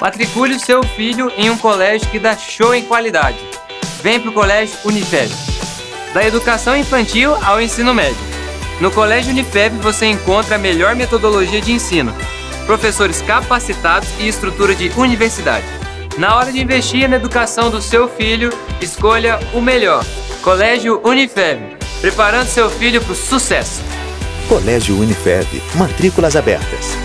Matricule o seu filho em um colégio que dá show em qualidade. Vem para o Colégio Unifeb. Da educação infantil ao ensino médio. No Colégio Unifeb você encontra a melhor metodologia de ensino, professores capacitados e estrutura de universidade. Na hora de investir na educação do seu filho, escolha o melhor. Colégio Unifeb, preparando seu filho para o sucesso. Colégio Unifeb, matrículas abertas.